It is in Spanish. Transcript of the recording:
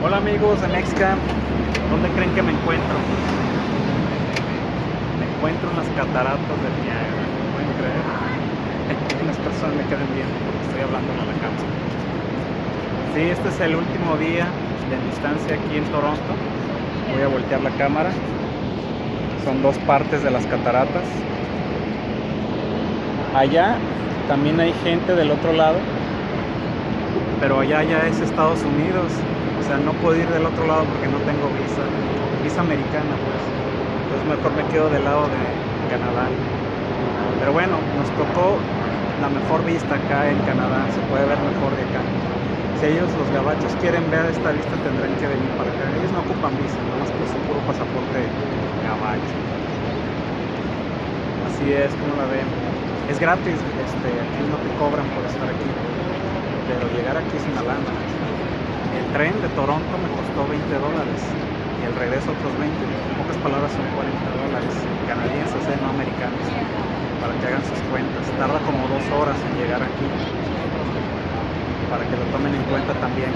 Hola amigos de Mexcamp, ¿dónde creen que me encuentro? Me encuentro en las cataratas del Niágara, ¿pueden creer? Las personas me queden viendo porque estoy hablando a la cámara. Sí, este es el último día de mi estancia aquí en Toronto. Voy a voltear la cámara. Son dos partes de las cataratas. Allá también hay gente del otro lado, pero allá ya es Estados Unidos. Sea, no puedo ir del otro lado porque no tengo visa, visa americana pues. Entonces mejor me quedo del lado de Canadá. Pero bueno, nos tocó la mejor vista acá en Canadá, se puede ver mejor de acá. Si ellos, los gabachos, quieren ver esta vista, tendrán que venir para acá. Ellos no ocupan visa, nomás por su puro pasaporte gabacho. Así es, como la ven. Es gratis, este, aquí no te cobran por estar aquí, pero llegar aquí es una lana. El tren de Toronto me costó 20 dólares y el regreso otros 20. En pocas palabras son 40 dólares canadienses, eh, no americanos, para que hagan sus cuentas. Tarda como dos horas en llegar aquí, para que lo tomen en cuenta también.